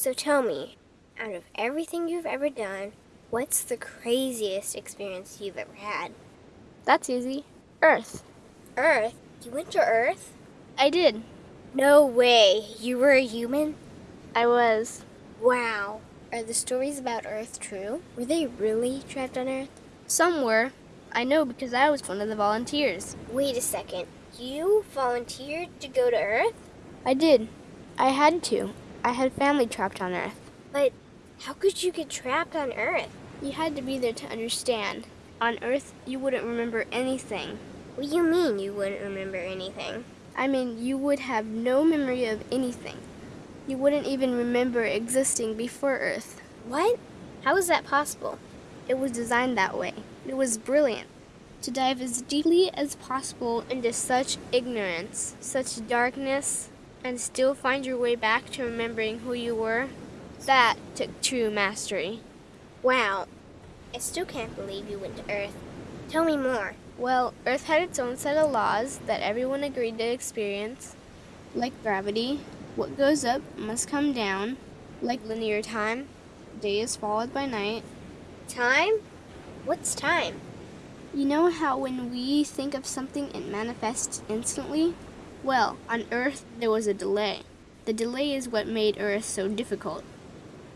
So tell me, out of everything you've ever done, what's the craziest experience you've ever had? That's easy. Earth. Earth? You went to Earth? I did. No way. You were a human? I was. Wow. Are the stories about Earth true? Were they really trapped on Earth? Some were. I know because I was one of the volunteers. Wait a second. You volunteered to go to Earth? I did. I had to. I had family trapped on Earth. But how could you get trapped on Earth? You had to be there to understand. On Earth, you wouldn't remember anything. What do you mean you wouldn't remember anything? I mean, you would have no memory of anything. You wouldn't even remember existing before Earth. What? How is that possible? It was designed that way. It was brilliant. To dive as deeply as possible into such ignorance, such darkness, and still find your way back to remembering who you were, that took true mastery. Wow. I still can't believe you went to Earth. Tell me more. Well, Earth had its own set of laws that everyone agreed to experience, like gravity. What goes up must come down, like linear time. Day is followed by night. Time? What's time? You know how when we think of something, it manifests instantly? Well, on Earth, there was a delay. The delay is what made Earth so difficult.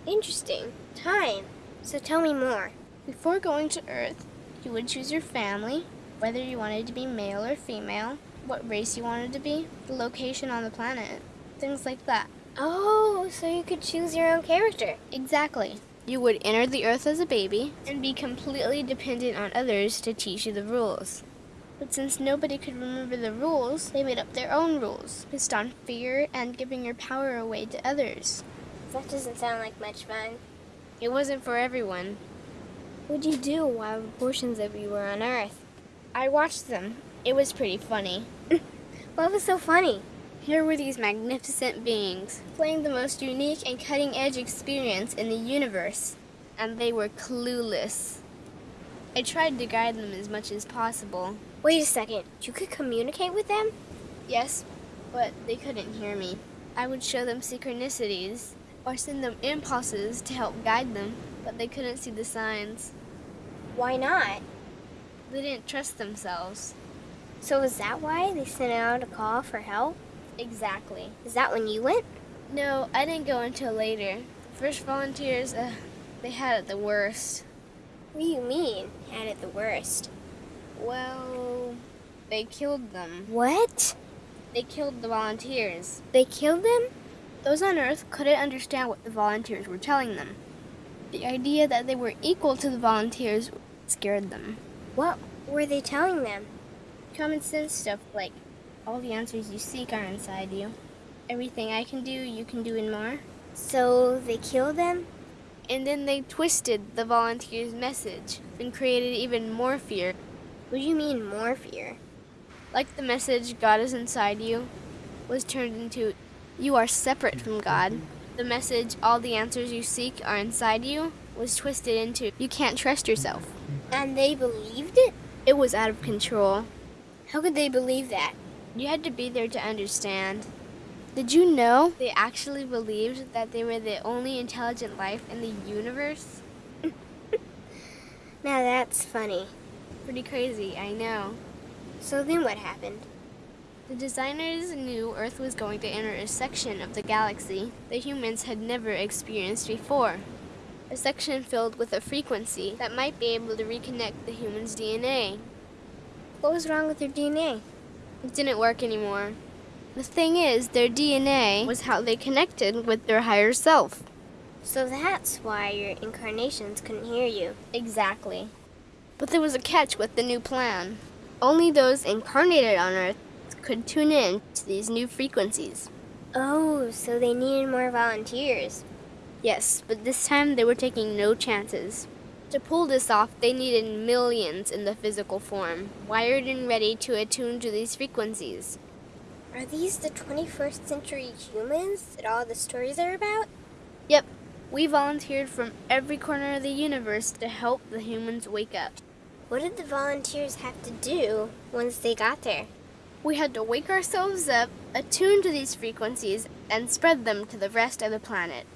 Interesting. Time. So tell me more. Before going to Earth, you would choose your family, whether you wanted to be male or female, what race you wanted to be, the location on the planet, things like that. Oh, so you could choose your own character. Exactly. You would enter the Earth as a baby and be completely dependent on others to teach you the rules. But since nobody could remember the rules, they made up their own rules, based on fear and giving your power away to others. That doesn't sound like much fun. It wasn't for everyone. What'd you do while portions of you were on Earth? I watched them. It was pretty funny. what was so funny? Here were these magnificent beings, playing the most unique and cutting edge experience in the universe, and they were clueless. I tried to guide them as much as possible. Wait a second, you could communicate with them? Yes, but they couldn't hear me. I would show them synchronicities, or send them impulses to help guide them, but they couldn't see the signs. Why not? They didn't trust themselves. So is that why they sent out a call for help? Exactly. Is that when you went? No, I didn't go until later. The first volunteers, uh, they had it the worst. What do you mean, had it the worst? Well, they killed them. What? They killed the volunteers. They killed them? Those on Earth couldn't understand what the volunteers were telling them. The idea that they were equal to the volunteers scared them. What were they telling them? Common sense stuff like all the answers you seek are inside you. Everything I can do, you can do and more. So they killed them? And then they twisted the volunteers' message and created even more fear. What do you mean, more fear? Like the message, God is inside you, was turned into, you are separate from God. The message, all the answers you seek are inside you, was twisted into, you can't trust yourself. And they believed it? It was out of control. How could they believe that? You had to be there to understand. Did you know they actually believed that they were the only intelligent life in the universe? now that's funny. Pretty crazy, I know. So then what happened? The designers knew Earth was going to enter a section of the galaxy that humans had never experienced before. A section filled with a frequency that might be able to reconnect the human's DNA. What was wrong with their DNA? It didn't work anymore. The thing is, their DNA was how they connected with their higher self. So that's why your incarnations couldn't hear you. Exactly. But there was a catch with the new plan. Only those incarnated on Earth could tune in to these new frequencies. Oh, so they needed more volunteers. Yes, but this time they were taking no chances. To pull this off, they needed millions in the physical form, wired and ready to attune to these frequencies. Are these the 21st century humans that all the stories are about? Yep. We volunteered from every corner of the universe to help the humans wake up. What did the volunteers have to do once they got there? We had to wake ourselves up, attune to these frequencies, and spread them to the rest of the planet.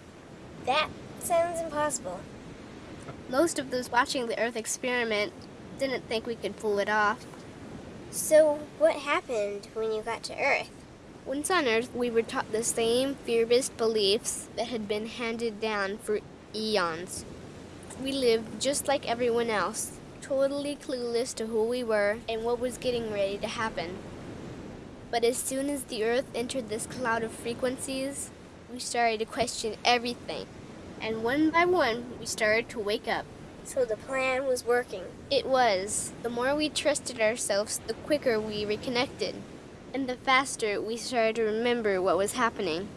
That sounds impossible. Most of those watching the Earth experiment didn't think we could pull it off. So, what happened when you got to Earth? Once on Earth, we were taught the same fear based beliefs that had been handed down for eons. We lived just like everyone else, totally clueless to who we were and what was getting ready to happen. But as soon as the Earth entered this cloud of frequencies, we started to question everything. And one by one, we started to wake up. So the plan was working. It was. The more we trusted ourselves, the quicker we reconnected. And the faster we started to remember what was happening.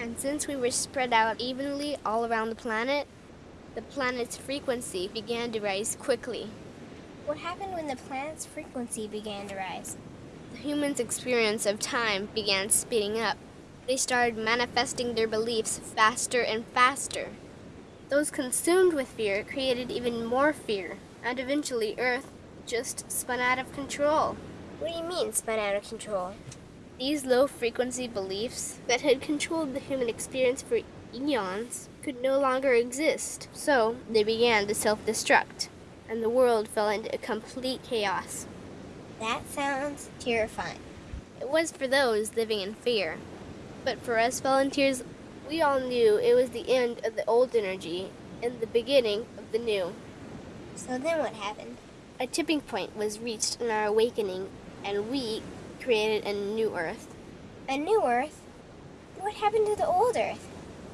And since we were spread out evenly all around the planet, the planet's frequency began to rise quickly. What happened when the planet's frequency began to rise? The humans' experience of time began speeding up. They started manifesting their beliefs faster and faster. Those consumed with fear created even more fear, and eventually Earth just spun out of control. What do you mean, spun out of control? These low frequency beliefs that had controlled the human experience for eons could no longer exist, so they began to self destruct, and the world fell into a complete chaos. That sounds terrifying. It was for those living in fear. But for us volunteers, we all knew it was the end of the old energy and the beginning of the new. So then what happened? A tipping point was reached in our awakening, and we created a new Earth. A new Earth? What happened to the old Earth?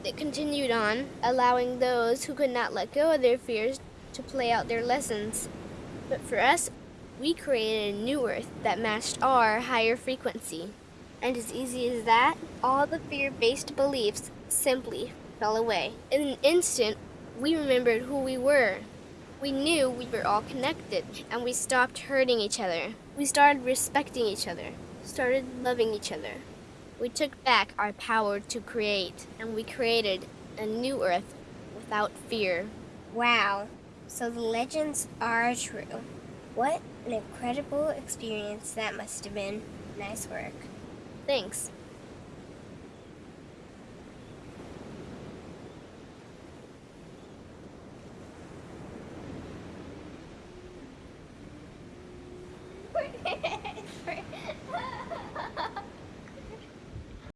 It continued on, allowing those who could not let go of their fears to play out their lessons. But for us, we created a new Earth that matched our higher frequency. And as easy as that, all the fear based beliefs simply fell away. In an instant, we remembered who we were. We knew we were all connected, and we stopped hurting each other. We started respecting each other, started loving each other. We took back our power to create, and we created a new Earth without fear. Wow. So the legends are true. What an incredible experience that must have been. Nice work. Thanks.